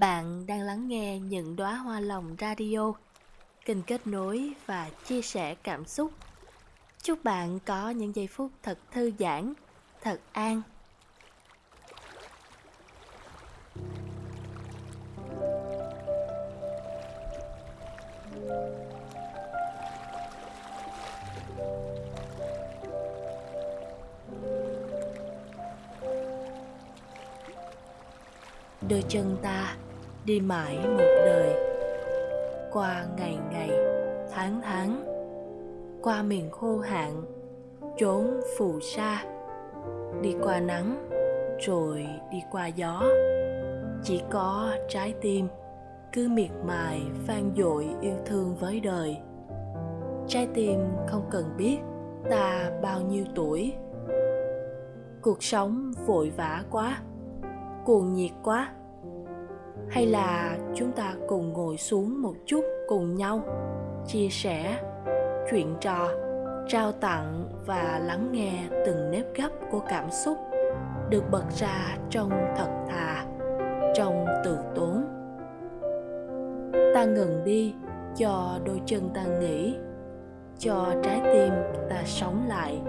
Bạn đang lắng nghe những đóa hoa lòng radio, kênh kết nối và chia sẻ cảm xúc. Chúc bạn có những giây phút thật thư giãn, thật an. đôi chân ta đi mãi một đời. Qua ngày ngày, tháng tháng, qua miền khô hạn, trốn phù sa, đi qua nắng, rồi đi qua gió. Chỉ có trái tim cứ miệt mài vang dội yêu thương với đời. Trái tim không cần biết ta bao nhiêu tuổi. Cuộc sống vội vã quá, cuồng nhiệt quá hay là chúng ta cùng ngồi xuống một chút cùng nhau, chia sẻ, chuyện trò, trao tặng và lắng nghe từng nếp gấp của cảm xúc được bật ra trong thật thà, trong từ tốn. Ta ngừng đi cho đôi chân ta nghỉ, cho trái tim ta sống lại.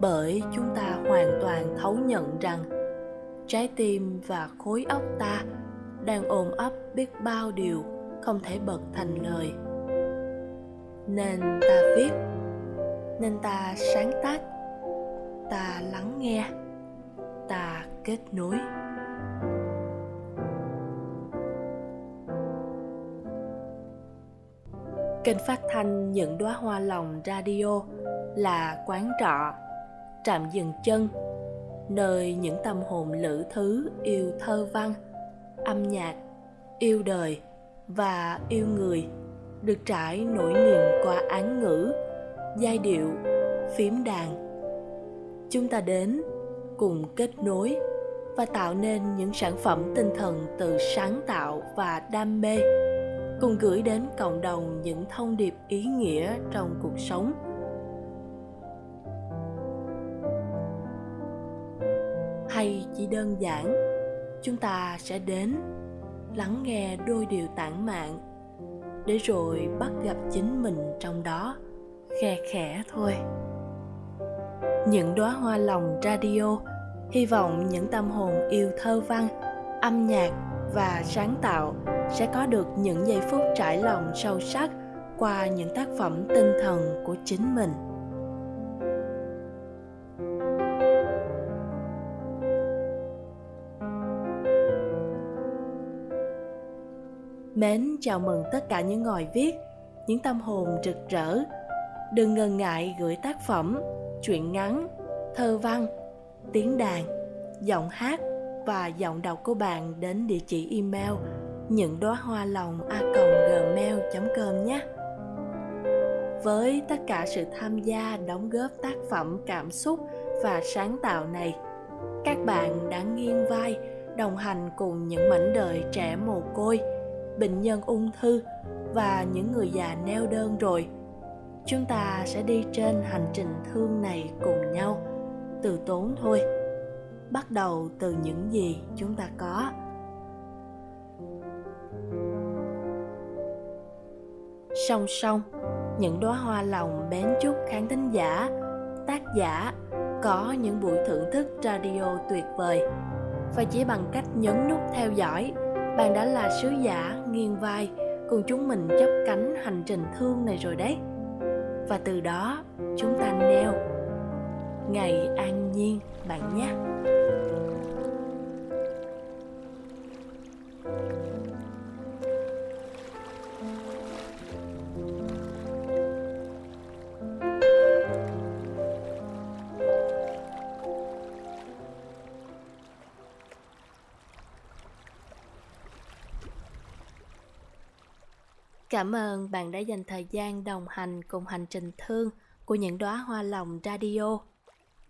Bởi chúng ta hoàn toàn thấu nhận rằng trái tim và khối óc ta đang ôm ấp biết bao điều không thể bật thành lời. Nên ta viết, nên ta sáng tác, ta lắng nghe, ta kết nối. Kênh phát thanh những đóa hoa lòng radio là quán trọ, trạm dừng chân, nơi những tâm hồn lữ thứ, yêu thơ văn âm nhạc, yêu đời và yêu người được trải nỗi niềm qua án ngữ, giai điệu, phím đàn. Chúng ta đến cùng kết nối và tạo nên những sản phẩm tinh thần từ sáng tạo và đam mê, cùng gửi đến cộng đồng những thông điệp ý nghĩa trong cuộc sống. Hay chỉ đơn giản chúng ta sẽ đến lắng nghe đôi điều tản mạn để rồi bắt gặp chính mình trong đó, khe khẽ thôi. Những đóa hoa lòng radio hy vọng những tâm hồn yêu thơ văn, âm nhạc và sáng tạo sẽ có được những giây phút trải lòng sâu sắc qua những tác phẩm tinh thần của chính mình. Mến chào mừng tất cả những ngòi viết, những tâm hồn rực rỡ. Đừng ngần ngại gửi tác phẩm, truyện ngắn, thơ văn, tiếng đàn, giọng hát và giọng đọc của bạn đến địa chỉ email những đóa hoa lòng a gmail.com nhé. Với tất cả sự tham gia đóng góp tác phẩm cảm xúc và sáng tạo này, các bạn đã nghiêng vai đồng hành cùng những mảnh đời trẻ mồ côi – bệnh nhân ung thư và những người già neo đơn rồi. Chúng ta sẽ đi trên hành trình thương này cùng nhau, từ tốn thôi. Bắt đầu từ những gì chúng ta có. Song song, những đóa hoa lòng bén chúc khán thính giả, tác giả có những buổi thưởng thức radio tuyệt vời và chỉ bằng cách nhấn nút theo dõi bạn đã là sứ giả nghiêng vai, cùng chúng mình chấp cánh hành trình thương này rồi đấy. Và từ đó, chúng ta neo ngày an nhiên, bạn nhé. Cảm ơn bạn đã dành thời gian đồng hành cùng hành trình thương của những đóa hoa lòng radio.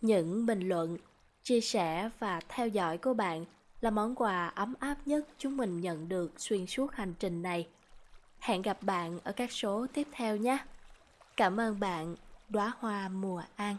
Những bình luận, chia sẻ và theo dõi của bạn là món quà ấm áp nhất chúng mình nhận được xuyên suốt hành trình này. Hẹn gặp bạn ở các số tiếp theo nhé. Cảm ơn bạn, đóa hoa mùa an.